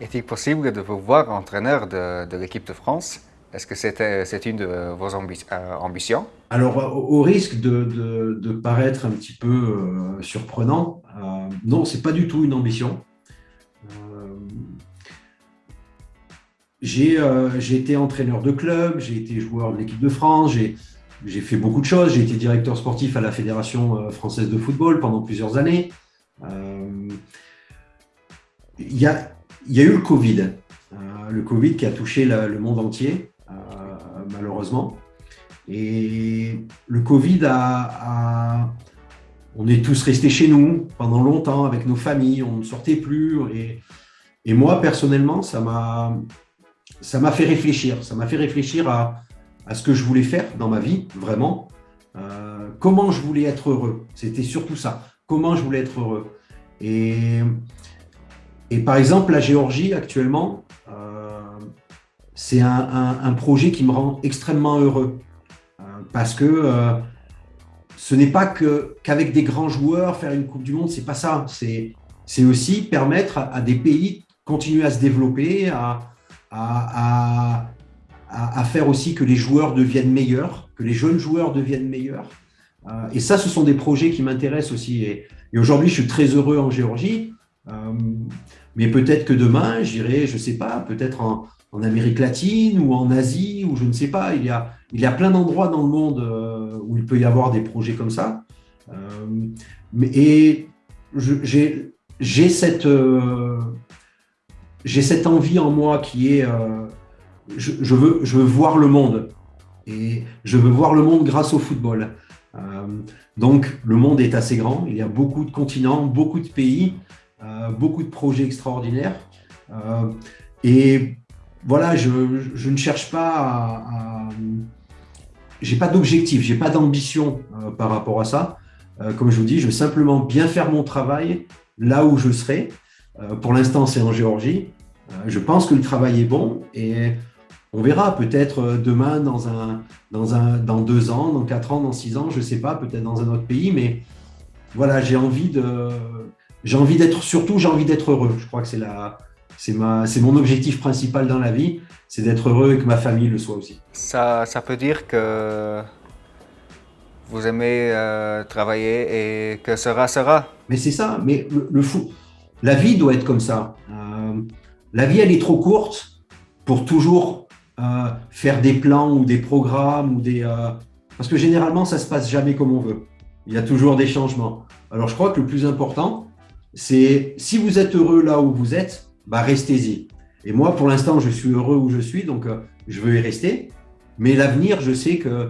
Est-il possible de vous voir entraîneur de, l'équipe de France? Est-ce que c'est une de vos euh, ambitions? Alors, au, risque de, paraître un petit peu euh, surprenant, euh, non, c'est pas du tout une ambition. j'ai été entraîneur de club, j'ai été joueur de l'équipe de France, j'ai fait beaucoup de choses. J'ai été directeur sportif à la Fédération française de football pendant plusieurs années. Il y a il y a eu le Covid, euh, le Covid qui a touché le monde entier, euh, malheureusement. Et le Covid a, On est tous restés chez nous pendant longtemps avec nos familles, on ne sortait plus. Et, moi, personnellement, ça m'a fait réfléchir. Ça m'a fait réfléchir à, à, ce que je voulais faire dans ma vie, vraiment. Euh, comment je voulais être heureux. C'était surtout ça. Comment je voulais être heureux. Et et par exemple, la Géorgie, actuellement, euh, c'est un, projet qui me rend extrêmement heureux. Euh, parce que euh, ce n'est pas qu'avec des grands joueurs, faire une Coupe du Monde, c'est pas ça. C'est aussi permettre à, des pays de continuer à se développer, à, à, à, faire aussi que les joueurs deviennent meilleurs, que les jeunes joueurs deviennent meilleurs. et ça, ce sont des projets qui m'intéressent aussi. Et, et aujourd'hui, je suis très heureux en Géorgie. Mais peut-être que demain, j'irai, je ne sais pas, peut-être en, Amérique latine ou en Asie, ou je ne sais pas. Il y a, il y a plein d'endroits dans le monde euh, où il peut y avoir des projets comme ça. Euh, et j'ai cette, euh, cette envie en moi qui est, je, veux, je veux voir le monde. Et je veux voir le monde grâce au football. donc, le monde est assez grand. Il y a beaucoup de continents, beaucoup de pays. Euh, beaucoup de projets extraordinaires. Euh, et voilà, je, ne cherche pas à... j'ai pas d'objectif, j'ai pas d'ambition euh, par rapport à ça. comme je vous dis, je veux simplement bien faire mon travail là où je serai. pour l'instant, c'est en Géorgie. je pense que le travail est bon et on verra peut-être demain, dans, un, dans, un, dans deux ans, dans quatre ans, dans six ans, je ne sais pas, peut-être dans un autre pays, mais voilà, j'ai envie de, j'ai envie d'être, surtout, j'ai envie d'être heureux. Je crois que c'est la, c'est ma, c'est mon objectif principal dans la vie, c'est d'être heureux et que ma famille le soit aussi. Ça, ça peut dire que vous aimez euh, travailler et que sera sera. Mais c'est ça. Mais le, fou, la vie doit être comme ça. Euh, la vie, elle est trop courte pour toujours euh, faire des plans ou des programmes ou des. parce que généralement, ça se passe jamais comme on veut. Il y a toujours des changements. Alors, je crois que le plus important, c'est si vous êtes heureux là où vous êtes, bah restez-y. Et moi, pour l'instant, je suis heureux où je suis, donc euh, je veux y rester. Mais l'avenir, je sais que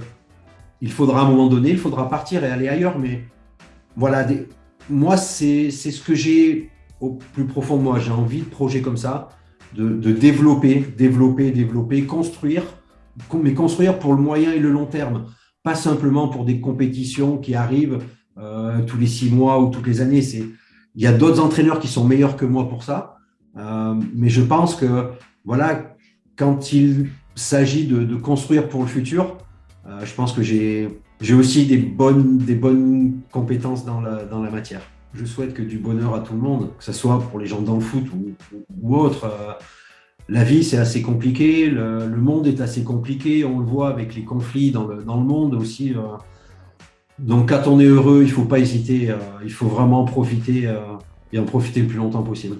il faudra à un moment donné, il faudra partir et aller ailleurs. Mais voilà, moi, c'est ce que j'ai au plus profond de moi. J'ai envie de projets comme ça, de, développer, développer, développer, construire, mais construire pour le moyen et le long terme. Pas simplement pour des compétitions qui arrivent euh, tous les six mois ou toutes les années. C'est il y a d'autres entraîneurs qui sont meilleurs que moi pour ça. Euh, mais je pense que voilà, quand il s'agit de, construire pour le futur, euh, je pense que j'ai aussi des bonnes, des bonnes compétences dans la, dans la matière. Je souhaite que du bonheur à tout le monde, que ce soit pour les gens dans le foot ou, autre. Euh, la vie, c'est assez compliqué, le, le, monde est assez compliqué, on le voit avec les conflits dans le, dans le monde aussi. Donc quand on est heureux, il ne faut pas hésiter, euh, il faut vraiment en profiter euh, et en profiter le plus longtemps possible.